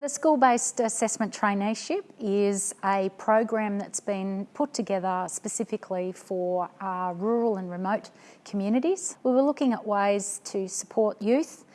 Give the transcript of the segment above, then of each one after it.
The school-based assessment traineeship is a program that's been put together specifically for uh, rural and remote communities. We were looking at ways to support youth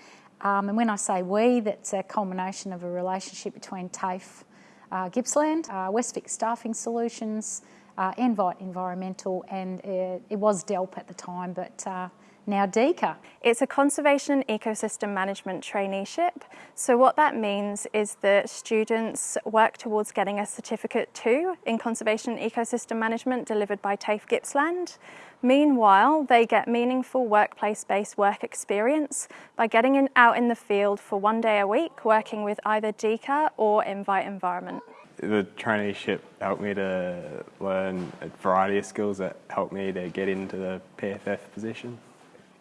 um, and when I say we, that's a culmination of a relationship between TAFE uh, Gippsland, uh, Westvic Staffing Solutions, uh, Envite Environmental and uh, it was DELWP at the time but uh, now DEECA. It's a Conservation Ecosystem Management traineeship. So what that means is that students work towards getting a Certificate 2 in Conservation Ecosystem Management delivered by TAFE Gippsland. Meanwhile, they get meaningful workplace-based work experience by getting in, out in the field for one day a week working with either DEECA or Envite Environment. The traineeship helped me to learn a variety of skills that helped me to get into the PFF position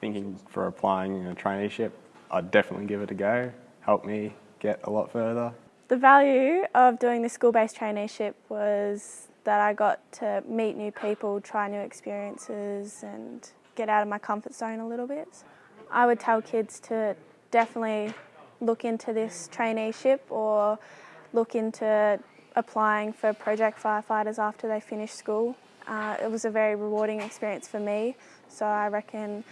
thinking for applying a traineeship, I'd definitely give it a go. Helped me get a lot further. The value of doing the school-based traineeship was that I got to meet new people, try new experiences and get out of my comfort zone a little bit. I would tell kids to definitely look into this traineeship or look into applying for project firefighters after they finish school. Uh, it was a very rewarding experience for me, so I reckon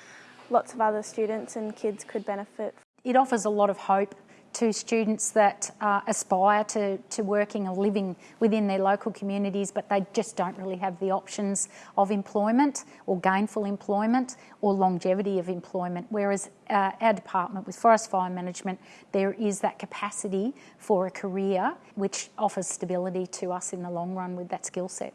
lots of other students and kids could benefit. It offers a lot of hope to students that uh, aspire to, to working or living within their local communities but they just don't really have the options of employment or gainful employment or longevity of employment whereas uh, our department with forest fire management there is that capacity for a career which offers stability to us in the long run with that skill set.